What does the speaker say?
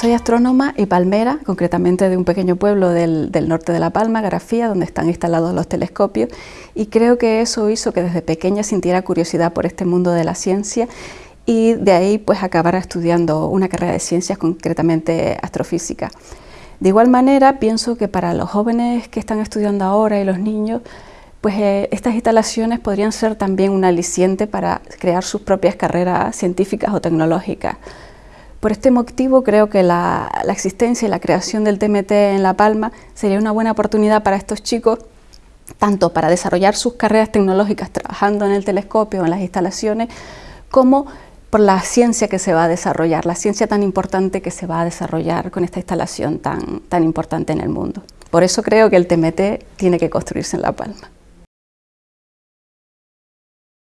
Soy astrónoma y palmera, concretamente de un pequeño pueblo del, norte de La Palma, Grafía, donde están instalados los telescopios, y creo que eso hizo que desde pequeña sintiera curiosidad por este mundo de la ciencia y de ahí pues acabara estudiando una carrera de ciencias, concretamente astrofísica. De igual manera, pienso que para los jóvenes que están estudiando ahora y los niños, pues eh, estas instalaciones podrían ser también un aliciente para crear sus propias carreras científicas o tecnológicas. Por este motivo creo que la, existencia y la creación del TMT en La Palma sería una buena oportunidad para estos chicos tanto para desarrollar sus carreras tecnológicas trabajando en el telescopio en las instalaciones, como por la ciencia que se va a desarrollar, la ciencia tan importante que se va a desarrollar con esta instalación tan, tan importante en el mundo. Por eso creo que el TMT tiene que construirse en La Palma.